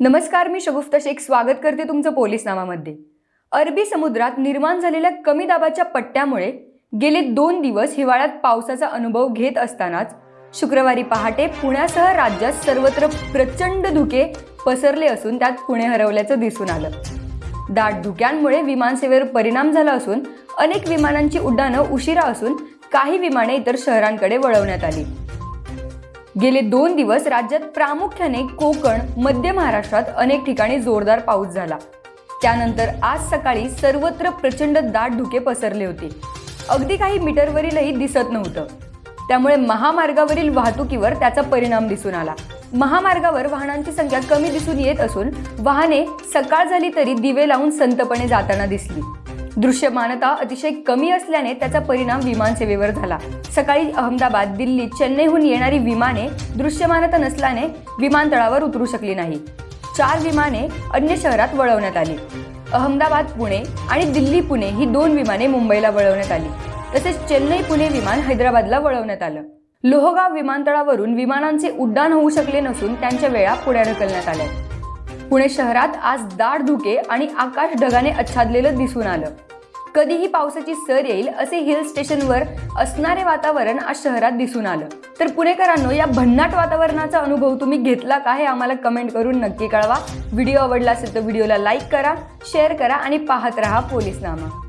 नमस्कार मी शगुफ्ता शेख. स्वागत करते तुमचं पोलीस नामामध्ये अरबी समुद्रात निर्माण झालेल्या कमी दाबाच्या पट्ट्यामुळे गेले दोन दिवस हिवाळ्यात पावसाचा अनुभव घेत असतानाच शुक्रवारी पहाटे पुण्यासह राज्यात सर्वत्र प्रचंड धुके पसरले असून त्यात पुणे हरवल्याचं दिसून आलं. दाट धुक्यांमुळे विमानसेवेवर परिणाम झाला असून अनेक विमानांची उड्डाणं उशिरा असून काही विमाने इतर शहरांकडे वळवण्यात आली. गेले दोन दिवस राज्यात प्रामुख्याने कोकण मध्य महाराष्ट्रात अनेक ठिकाणी जोरदार पाऊस झाला. त्यानंतर आज सकाळी सर्वत्र प्रचंड दाट धुके पसरले होते. अगदी काही मीटरवरीलही दिसत नव्हतं. त्यामुळे महामार्गावरील वाहतुकीवर त्याचा परिणाम दिसून आला. महामार्गावर वाहनांची संख्या कमी दिसून येत असून वाहने सकाळ झाली तरी दिवे लावून संतपणे जाताना दिसली. दृश्यमानता अतिशय कमी असल्याने त्याचा परिणाम विमानसेवेवर झाला. सकाळी अहमदाबाद दिल्ली चेन्नईहून येणारी विमाने दृश्यमानता नसल्याने विमानतळावर उतरू शकली नाही. चार विमाने अन्य शहरात वळवण्यात आली. अहमदाबाद पुणे आणि दिल्ली पुणे ही दोन विमाने मुंबईला वळवण्यात आली. तसेच चेन्नई पुणे विमान हैदराबादला वळवण्यात आलं. लोहगाव विमानतळावरून विमानांचे उड्डाण होऊ शकले नसून त्यांच्या वेळा पुढे ढकलण्यात आल्या पुणे शहरात आज दाट धुके आणि आकाश ढगाने आच्छादलेलं दिसून आलं. कधीही पावसाची सर येईल असे हिल स्टेशनवर असणारे वातावरण आज शहरात दिसून आलं. तर पुणेकरांनो या भन्नाट वातावरणाचा अनुभव तुम्ही घेतला का हे आम्हाला कमेंट करून नक्की कळवा. व्हिडिओ आवडला असेल तर व्हिडिओला लाईक करा शेअर करा आणि पाहत रहा पोलीसनामा.